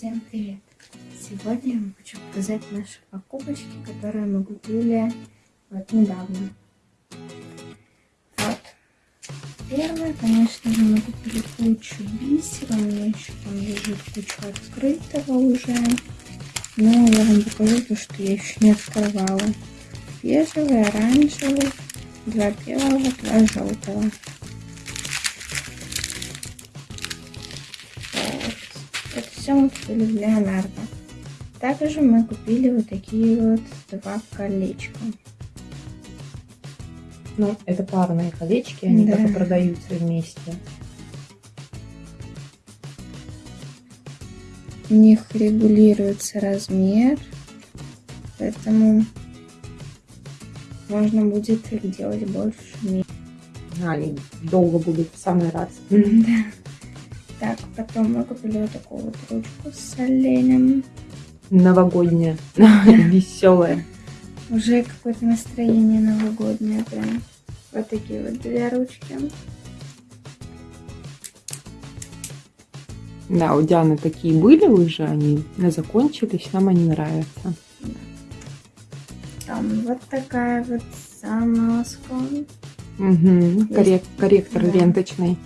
Всем привет! Сегодня я хочу показать наши покупочки, которые мы купили вот недавно. Вот. Первое, конечно же, мы купили кучу бисера. У меня еще там лежит куча открытого уже. Но я вам покажу то, что я еще не открывала. Бежевый, оранжевый, два белого, два желтого. Все мы купили в Леонардо. Также мы купили вот такие вот два колечка. Ну, это парные колечки, они да. только продаются вместе. У них регулируется размер, поэтому можно будет их делать больше. Они долго будут в самый раз. Да. Так, потом мы купили вот такую вот ручку с оленем. Новогодняя, веселая. Уже какое-то настроение новогоднее прям. Вот такие вот две ручки. Да, у Дианы такие были уже, они закончились, нам они нравятся. Там вот такая вот замазка. Угу, коррек корректор да. ленточный.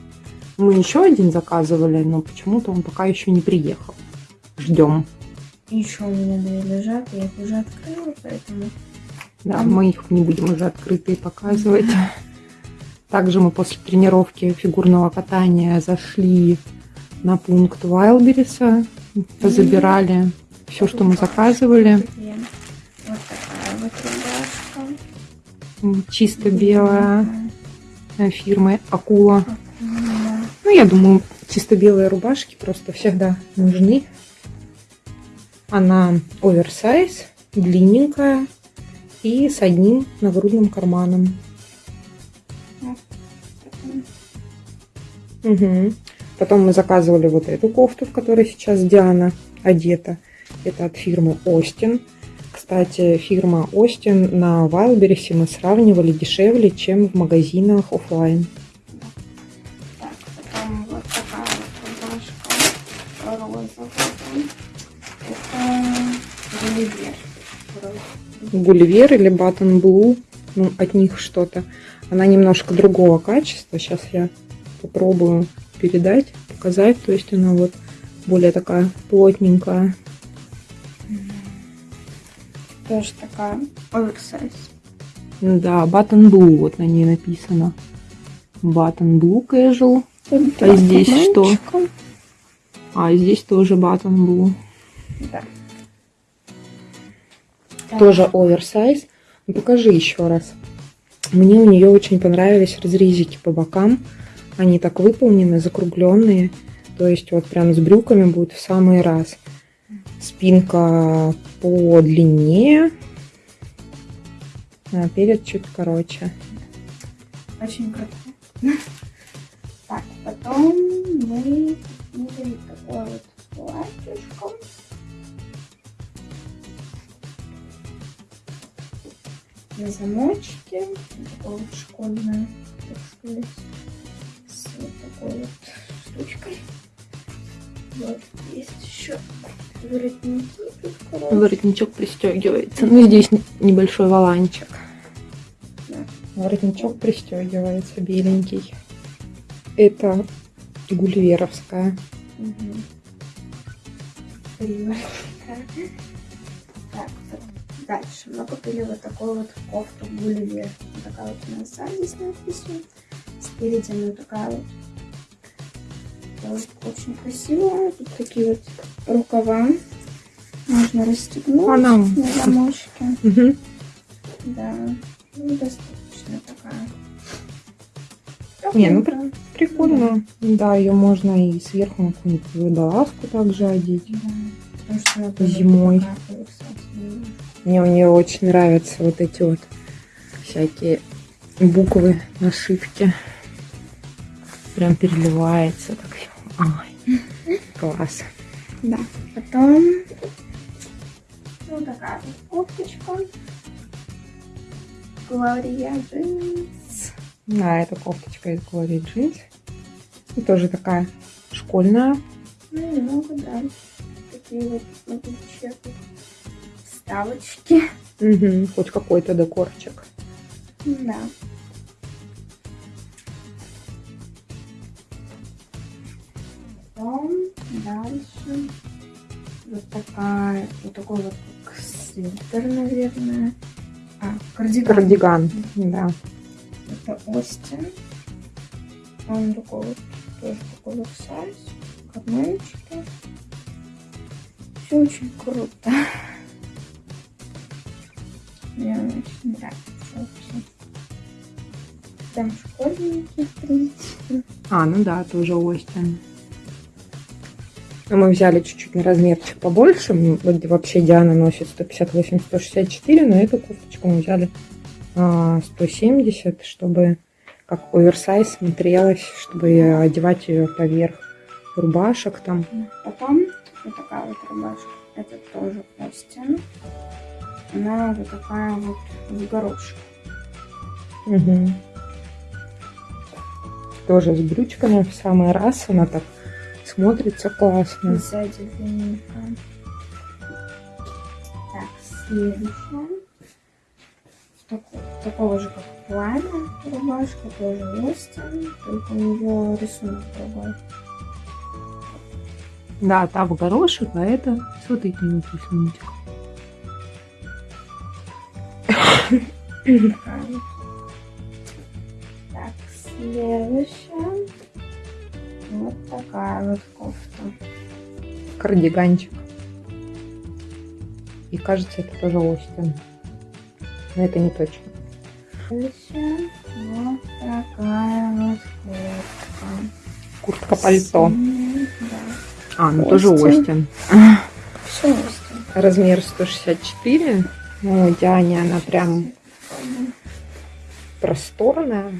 Мы еще один заказывали, но почему-то он пока еще не приехал. Ждем. Еще у меня две лежат, я их уже открыла, поэтому... Да, мы их не будем уже открытые показывать. Также мы после тренировки фигурного катания зашли на пункт Вайлбериса, забирали все, что мы заказывали. Вот такая вот рубашка. Чисто белая фирмы Акула я думаю, чисто белые рубашки просто всегда нужны. Она оверсайз, длинненькая и с одним нагрудным карманом. Угу. Потом мы заказывали вот эту кофту, в которой сейчас Диана одета. Это от фирмы Остин. Кстати, фирма Остин на Вайлберисе мы сравнивали дешевле, чем в магазинах офлайн. Гулливер. Гулливер или Button Blue. Ну, от них что-то. Она немножко другого качества. Сейчас я попробую передать, показать. То есть она вот более такая плотненькая. Тоже такая оверсайз. Да, Button Blue вот на ней написано. Button Blue Casual. А здесь что? А здесь тоже Button Blue. Да. Тоже оверсайз. Ну, покажи еще раз. Мне у нее очень понравились разрезики по бокам. Они так выполнены, закругленные. То есть вот прям с брюками будет в самый раз. Спинка по длине, а перед чуть короче. Очень круто. Так, потом мы такое вот платьишко. на замочке. Такое вот школьное, так сказать, с вот такой вот штучкой. Вот, есть еще воротники. Воротничок пристегивается. Ну, здесь небольшой воланчик. Да. Воротничок пристегивается, беленький. Это гульверовская. Угу. Так, Дальше мы купили вот такую вот кофту Гулливер. Такая вот у нас сзади с надписью. Спереди она такая вот. Очень красивая. Тут такие вот рукава. Можно расстегнуть она... на замочке. Угу. Да. Ну, достаточно такая. Не, ну прикольно. Да. да, ее можно и сверху на какую-нибудь водолазку также одеть. Да. Зимой. Мне у нее очень нравятся вот эти вот всякие буквы, нашивки. Прям переливается. Так. Ой, класс. Да. Потом вот такая вот кофточка. Глория джинс. Да, это кофточка из Глории джинс. И тоже такая школьная. Ну немного дальше. Такие вот, смотрите, вставочки. Угу, хоть какой-то декорчик. Да. Потом дальше вот такая, вот такой вот свитер, наверное. А, кардиган. Кардиган, да. Это Остин. Он такой вот, тоже такой вот сайз. Карманчики. Все очень круто. Мне очень нравится вообще. Там школьники, в принципе. А, ну да, тоже Остин. Мы взяли чуть-чуть на размерчик побольше. Вообще Диана носит 158-164, но эту кофточку мы взяли 170, а, чтобы как оверсайз смотрелась, чтобы одевать ее поверх рубашек там. Потом вот такая вот рубашка. Это тоже Остин. Она вот такая вот в горошек. Угу. Тоже с брючками в самый раз. Она так смотрится классно. Сзади длинненько. Так, следующая. Такого, такого же, как пламя рубашка, тоже Остин, только у нее рисунок другой. Да, та в горошек, а это смотрите, рисуночек. Так, следующая. Вот такая вот кофта. Кардиганчик. И кажется, это тоже Остин. Но это не точно. Вот такая вот куртка. Куртка-пальто. Да. А, ну Остин. тоже Остин. Все Остин. Размер 164. Ну, Диане она прям просторная.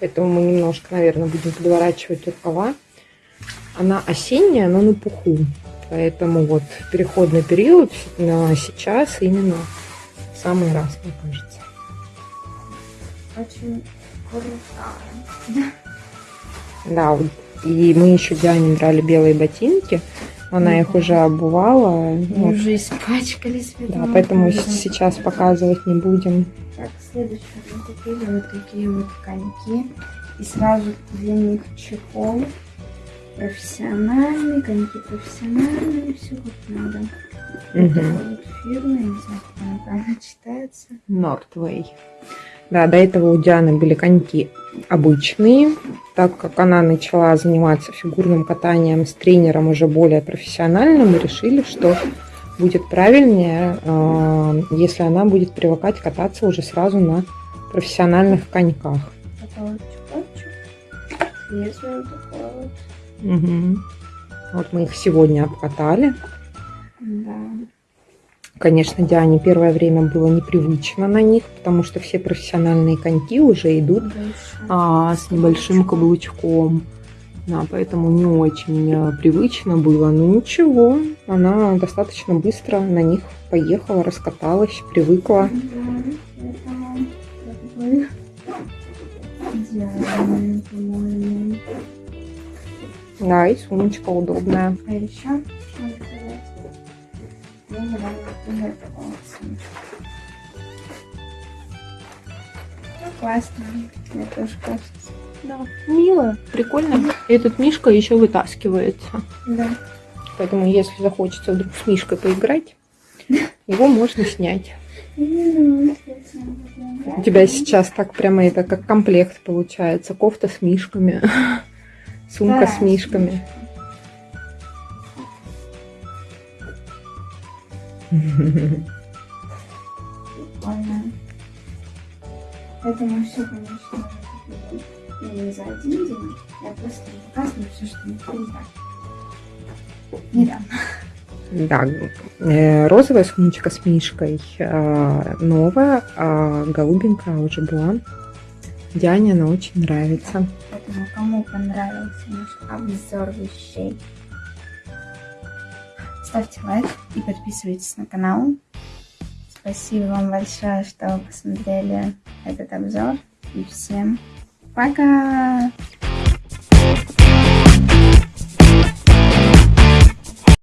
Поэтому мы немножко, наверное, будем подворачивать рукава. Она осенняя, но на пуху. Поэтому вот переходный период на сейчас именно самый раз, мне кажется. Очень крутая. Да, и мы еще Диане брали белые ботинки. Она их уже обувала. И вот. уже испачкались. Да, поэтому сейчас показывать не будем. Так, следующее. Мы купили вот такие вот коньки. И сразу для них чехол. Профессиональный, коньки профессиональные, все как надо. Угу. Вот фирма, не знаю, как она правильно читается. Nordway. Да, до этого у Дианы были коньки обычные. Так как она начала заниматься фигурным катанием с тренером уже более профессиональным, мы решили, что будет правильнее, а, если она будет привыкать кататься уже сразу на профессиональных коньках. Угу. Вот мы их сегодня обкатали. Да. Конечно, Диане первое время было непривычно на них, потому что все профессиональные коньки уже идут а, с небольшим каблучком. Да, поэтому не очень а, привычно было. Но ничего, она достаточно быстро на них поехала, раскаталась, привыкла. Да, и сумочка удобная. А еще ну, классно. Мне тоже кажется. Да, мило, прикольно. Этот Мишка еще вытаскивается. Да. Поэтому, если захочется вдруг с Мишкой поиграть, его можно снять. У тебя сейчас так прямо это как комплект получается. Кофта с мишками, сумка с мишками. Прикольно. Это мы все, конечно, не за один день. Я просто показываю все, что мы купили недавно. Да, э, розовая сумочка с мишкой э, новая, а голубенькая уже была. Диане она очень нравится. Поэтому кому понравился наш обзор вещей, ставьте лайк и подписывайтесь на канал. Спасибо вам большое, что посмотрели этот обзор. И всем пока!